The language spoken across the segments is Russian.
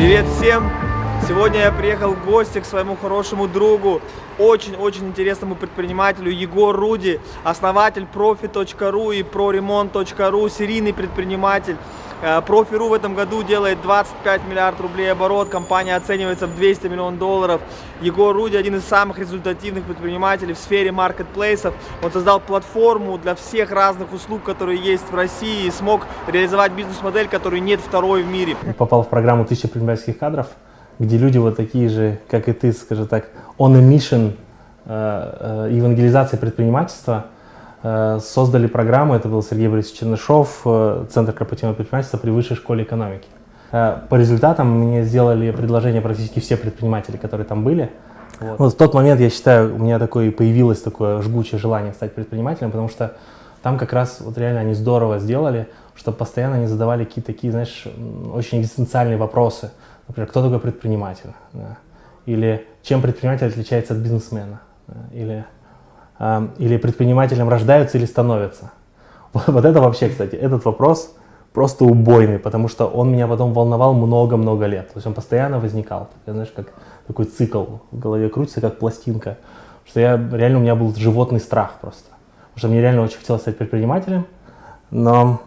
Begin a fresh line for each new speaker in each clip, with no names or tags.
Привет всем! Сегодня я приехал в гости к своему хорошему другу, очень-очень интересному предпринимателю Егор Руди, основатель profi.ru и proremont.ru, серийный предприниматель. Э, Профи.ру в этом году делает 25 миллиард рублей оборот, компания оценивается в 200 миллионов долларов. Егор Руди один из самых результативных предпринимателей в сфере маркетплейсов. Он создал платформу для всех разных услуг, которые есть в России и смог реализовать бизнес-модель, которой нет второй в мире.
Попал в программу «Тысяча предпринимательских кадров», где люди вот такие же, как и ты, скажем так, on a mission э, э, евангелизации предпринимательства – создали программу, это был Сергей Борисович Чернышов, э, Центр корпоративного предпринимательства при Высшей школе экономики. Э, по результатам мне сделали предложение практически все предприниматели, которые там были. Вот. вот в тот момент, я считаю, у меня такое появилось такое жгучее желание стать предпринимателем, потому что там как раз вот реально они здорово сделали, что постоянно они задавали какие-то такие, знаешь, очень экзистенциальные вопросы. Например, кто такой предприниматель? Да. Или чем предприниматель отличается от бизнесмена? Да. Или или предпринимателем рождаются или становятся? Вот это вообще, кстати, этот вопрос просто убойный, потому что он меня потом волновал много-много лет. То есть он постоянно возникал. Знаешь, как такой цикл в голове крутится, как пластинка. Что я реально у меня был животный страх просто. Потому что мне реально очень хотелось стать предпринимателем, но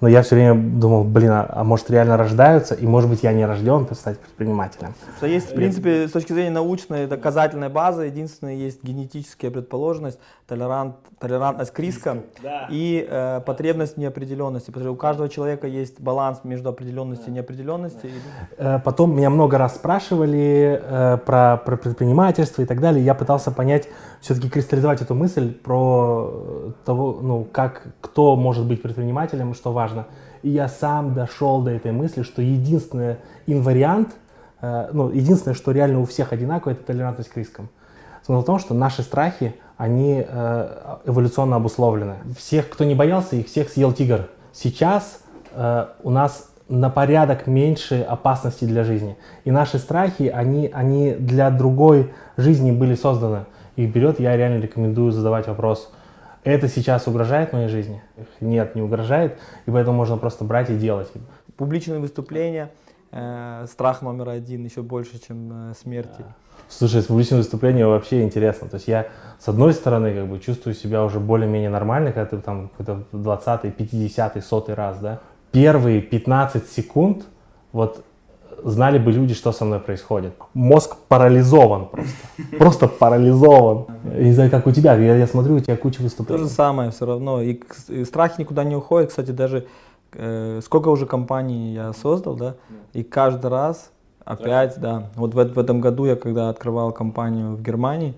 но я все время думал, блин, а, а может реально рождаются, и может быть я не рожден стать предпринимателем.
Что есть, в принципе, с точки зрения научной доказательной базы, единственное, есть генетическая предположенность, толерант, толерантность к рискам да. и э, потребность неопределенности. Потому что у каждого человека есть баланс между определенностью да. и неопределенностью.
Да. Э, потом меня много раз спрашивали э, про, про предпринимательство и так далее. Я пытался понять, все-таки кристаллизовать эту мысль про э, того, ну, как, кто может быть предпринимателем, что важно. И я сам дошел до этой мысли, что единственный инвариант, э, ну, единственное, что реально у всех одинаково, это толерантность к рискам. Смысл в том, что наши страхи, они э, эволюционно обусловлены. Всех, кто не боялся, их всех съел тигр. Сейчас э, у нас на порядок меньше опасностей для жизни. И наши страхи, они, они для другой жизни были созданы. Их берет, я реально рекомендую задавать вопрос, это сейчас угрожает моей жизни? Нет, не угрожает, и поэтому можно просто брать и делать.
Публичные выступления, э, страх номер один, еще больше, чем э, смерти. Да.
Слушай, с публичным выступлением вообще интересно. То есть я, с одной стороны, как бы чувствую себя уже более-менее нормально, когда ты там какой-то 20 50 100 раз, да. Первые 15 секунд, вот знали бы люди, что со мной происходит. Мозг парализован просто. Просто парализован. Не знаю, как у тебя. Я, я смотрю, у тебя куча выступлений.
То же самое все равно. И, и страх никуда не уходит. Кстати, даже э, сколько уже компаний я создал, да, и каждый раз Опять, да. Вот в, в этом году я, когда открывал компанию в Германии,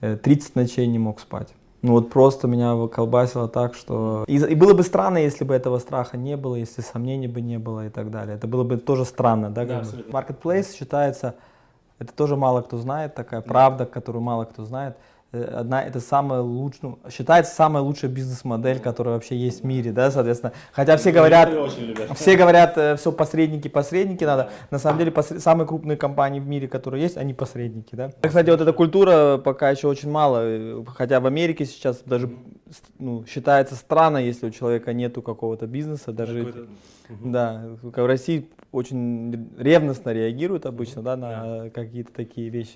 30 э, ночей не мог спать. Ну вот просто меня колбасило так, что... И, и было бы странно, если бы этого страха не было, если сомнений бы не было и так далее. Это было бы тоже странно, да? да Marketplace считается, это тоже мало кто знает, такая правда, которую мало кто знает. Э, одна, это самая лучшая, ну, считается самая лучшая бизнес-модель, которая вообще есть в мире, да, соответственно. Хотя все говорят, все говорят, э, все посредники, посредники надо. На самом деле посред, самые крупные компании в мире, которые есть, они посредники, да. Кстати, вот эта культура пока еще очень мало, э, хотя в Америке сейчас даже ну, считается странно, если у человека нету какого-то бизнеса, даже, да, в России очень ревностно реагируют обычно, да, на какие-то такие вещи.